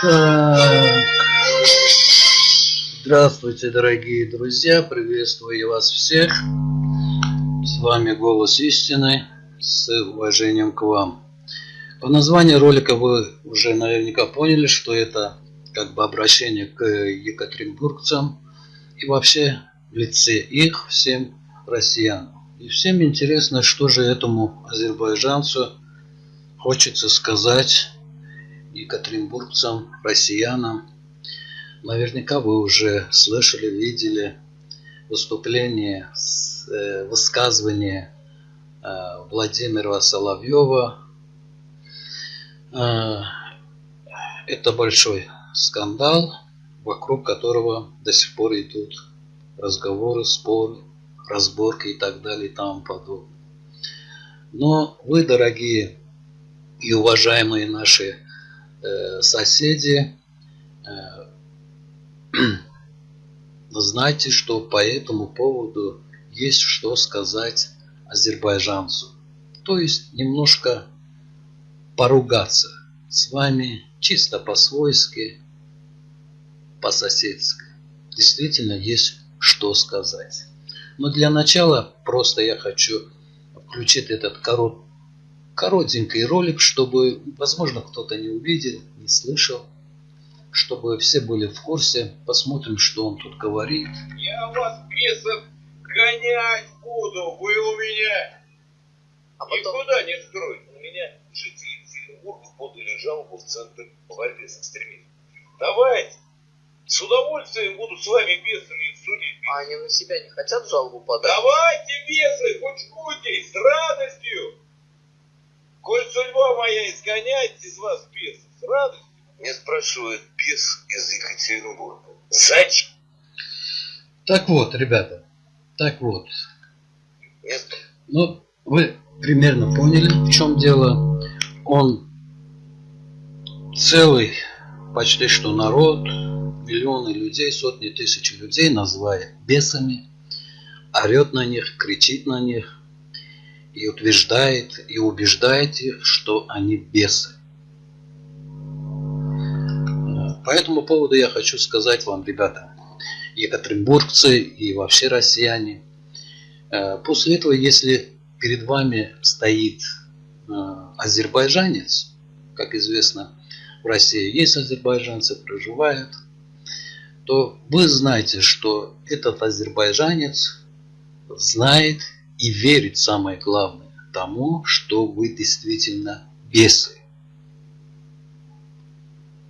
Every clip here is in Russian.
Так. Здравствуйте, дорогие друзья, приветствую вас всех. С вами Голос Истины, с уважением к вам. По названию ролика вы уже наверняка поняли, что это как бы обращение к екатеринбургцам и вообще в лице их всем россиянам. И всем интересно, что же этому азербайджанцу хочется сказать екатеринбургцам, россиянам. Наверняка вы уже слышали, видели выступление, э, высказывание э, Владимира Соловьева. Э, это большой скандал, вокруг которого до сих пор идут разговоры, споры, разборки и так далее и тому подобное. Но вы, дорогие и уважаемые наши соседи, э, знайте, что по этому поводу есть что сказать азербайджанцу. То есть немножко поругаться с вами чисто по-свойски, по-соседски. Действительно есть что сказать. Но для начала просто я хочу включить этот корот, коротенький ролик, чтобы, возможно, кто-то не увидел, не слышал, чтобы все были в курсе. Посмотрим, что он тут говорит. Я вас, бесов, гонять буду, вы у меня а потом... никуда не скроете. У меня жители Екатеринбурга подали жалобу в Центр борьбы с экстремизмом. Давайте, с удовольствием буду с вами бесами судить. А они на себя не хотят жалобу подать? Давайте, бесы, хоть кутей, с радостью. Коль судьба моя изгонять из вас бесов, с радостью. Меня спрашивает бес из Екатеринбурга. Зачем? Так вот, ребята, так вот. Нет. Ну, вы примерно поняли, в чем дело. Он целый, почти что народ, миллионы людей, сотни тысяч людей называет бесами, орет на них, кричит на них и утверждает и убеждает их, что они бесы. По этому поводу я хочу сказать вам, ребята, екатеринбургцы и вообще россияне, э, после этого, если перед вами стоит э, азербайджанец, как известно, в России есть азербайджанцы, проживают, то вы знаете, что этот азербайджанец знает и верит, самое главное, тому, что вы действительно бесы.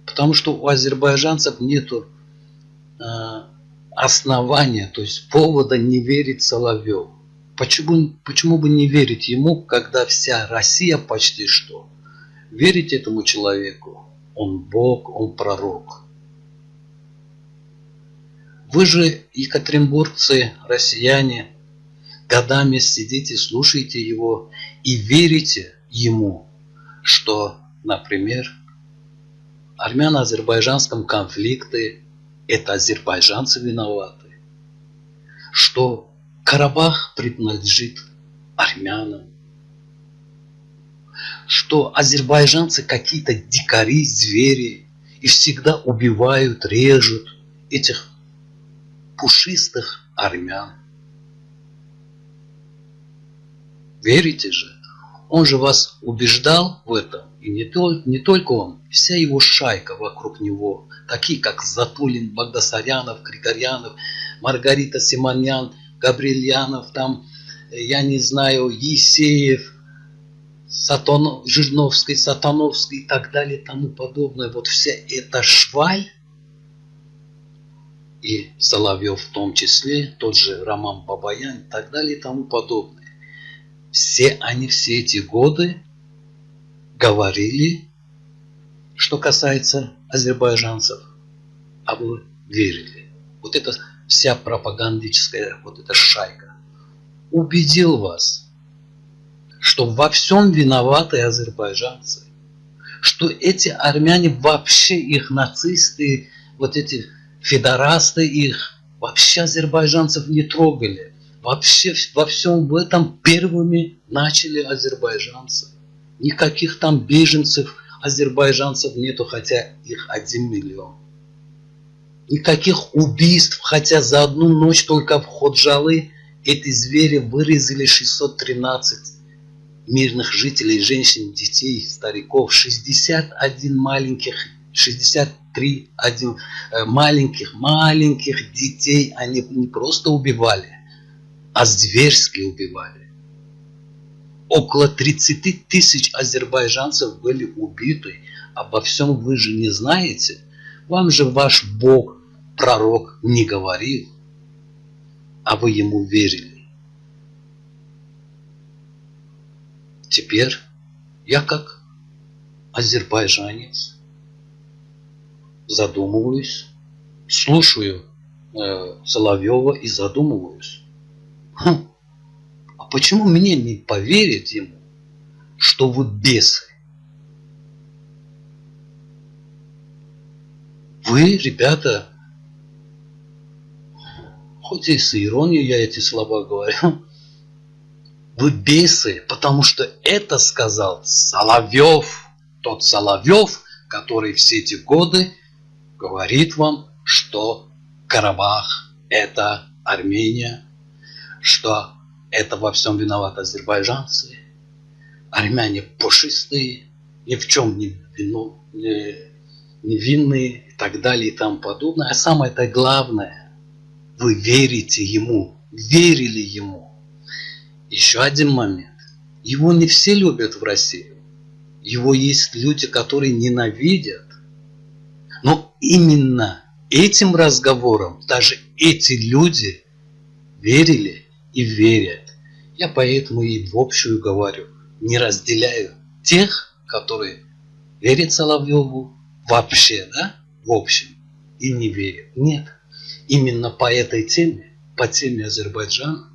Потому что у азербайджанцев нет э, основания, то есть повода не верить Соловьеву. Почему, почему бы не верить ему, когда вся Россия почти что? Верить этому человеку. Он Бог, он пророк. Вы же, екатеринбургцы, россияне, годами сидите, слушаете его и верите ему, что, например, армяно-азербайджанском конфликте это азербайджанцы виноваты, что Карабах принадлежит армянам, что азербайджанцы какие-то дикари, звери и всегда убивают, режут этих пушистых армян. Верите же? Он же вас убеждал в этом. И не, только, не только он, вся его шайка вокруг него, такие как Затулин, Багдасарянов, Крикорянов, Маргарита Симонян, Габрильянов, там, я не знаю, Есеев, Сатон, Жирновский, Сатановский и так далее тому подобное. Вот вся эта шваль, и Соловьев в том числе, тот же Роман Бабаян и так далее тому подобное. Все они все эти годы говорили, что касается азербайджанцев, а вы верили. Вот это вся пропагандическая вот эта шайка убедил вас, что во всем виноваты азербайджанцы, что эти армяне вообще их нацисты, вот эти федорасты их, вообще азербайджанцев не трогали. Вообще во всем в этом первыми начали азербайджанцы. Никаких там беженцев азербайджанцев нету, хотя их один миллион. Никаких убийств, хотя за одну ночь только в Ходжалы эти звери вырезали 613 мирных жителей, женщин, детей, стариков, 61 маленьких, 63 один, э, маленьких, маленьких детей они не просто убивали, а зверски убивали. Около 30 тысяч азербайджанцев были убиты. Обо всем вы же не знаете. Вам же ваш Бог, пророк, не говорил, а вы ему верили. Теперь я как азербайджанец задумываюсь, слушаю э, Соловьева и задумываюсь. Хм, а почему мне не поверить ему, что вы бесы? Вы, ребята, хоть и с иронией я эти слова говорю, вы бесы, потому что это сказал Соловьев, тот Соловьев, который все эти годы говорит вам, что Карабах – это Армения, что это во всем виноваты азербайджанцы. Армяне пушистые, ни в чем не, вину, не, не винные и так далее и тому подобное. А самое-то главное, вы верите ему, верили ему. Еще один момент. Его не все любят в России. Его есть люди, которые ненавидят. Но именно этим разговором даже эти люди верили и верят. Я поэтому и в общую говорю, не разделяю тех, которые верят Соловьеву вообще, да, в общем, и не верят. Нет, именно по этой теме, по теме Азербайджана,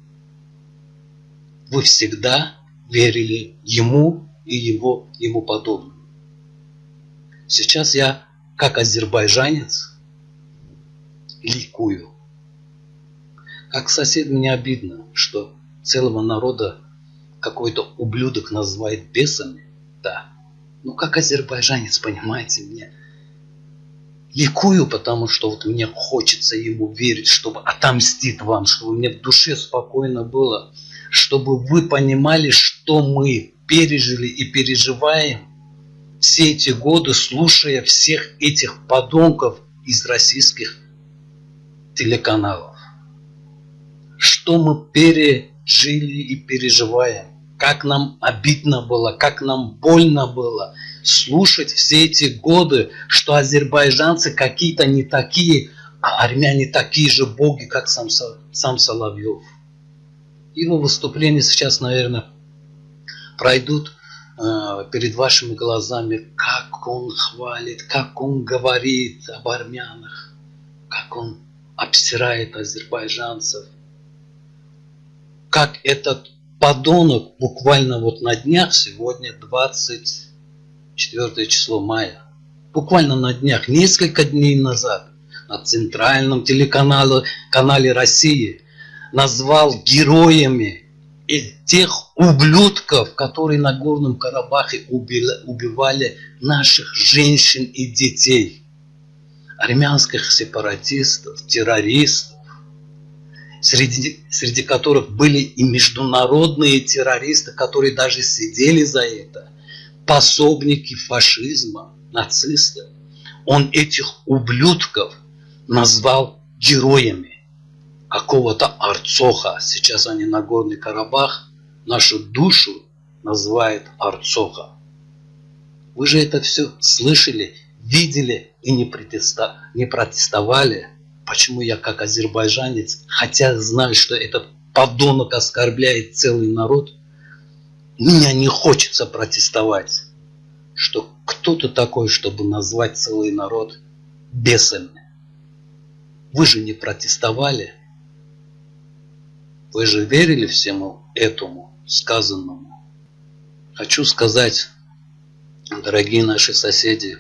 вы всегда верили ему и его, ему подобным. Сейчас я, как азербайджанец, ликую. Как сосед мне обидно, что целого народа какой-то ублюдок называет бесами. Да. Ну как азербайджанец, понимаете, мне ликую, потому что вот мне хочется ему верить, чтобы отомстить вам, чтобы мне в душе спокойно было чтобы вы понимали, что мы пережили и переживаем все эти годы, слушая всех этих подонков из российских телеканалов. Что мы пережили и переживаем. Как нам обидно было, как нам больно было слушать все эти годы, что азербайджанцы какие-то не такие, а армяне такие же боги, как сам, сам Соловьев. Его выступления сейчас, наверное, пройдут э, перед вашими глазами, как он хвалит, как он говорит об армянах, как он обсирает азербайджанцев, как этот подонок буквально вот на днях, сегодня 24 число мая, буквально на днях, несколько дней назад, на центральном телеканале канале России – назвал героями тех ублюдков, которые на Горном Карабахе убивали наших женщин и детей, армянских сепаратистов, террористов, среди, среди которых были и международные террористы, которые даже сидели за это, пособники фашизма, нацисты. Он этих ублюдков назвал героями какого-то Арцоха. Сейчас они на Горный Карабах нашу душу называют Арцоха. Вы же это все слышали, видели и не, не протестовали. Почему я как азербайджанец, хотя знаю, что этот подонок оскорбляет целый народ, меня не хочется протестовать, что кто-то такой, чтобы назвать целый народ бесами. Вы же не протестовали, вы же верили всему этому сказанному? Хочу сказать, дорогие наши соседи,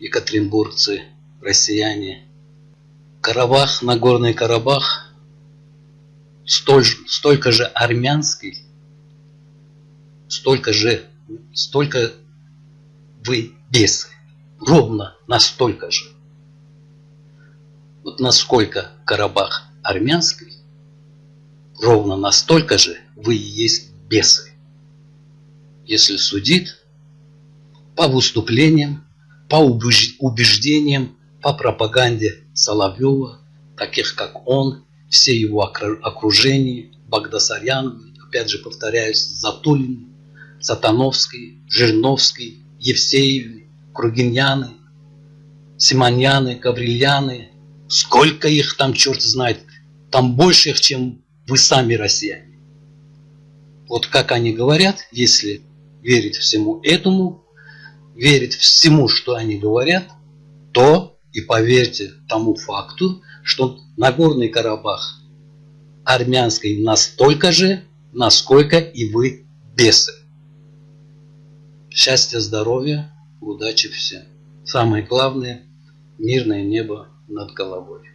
екатеринбургцы, россияне, Карабах, Нагорный Карабах, столь, столько же армянский, столько же, столько вы бесы. Ровно настолько же. Вот насколько Карабах армянский, ровно настолько же вы и есть бесы. Если судить по выступлениям, по убеждениям, по пропаганде Соловьева, таких как он, все его окружение, Багдасарян, опять же повторяюсь, Затулин, Сатановский, Жирновский, Евсеев, Кругиняны, Симоньяны, Гаврильяны. Сколько их там, черт знает, там больше их, чем вы сами россияне. Вот как они говорят, если верить всему этому, верить всему, что они говорят, то и поверьте тому факту, что Нагорный Карабах армянский настолько же, насколько и вы бесы. Счастья, здоровья, удачи всем. Самое главное – мирное небо над головой.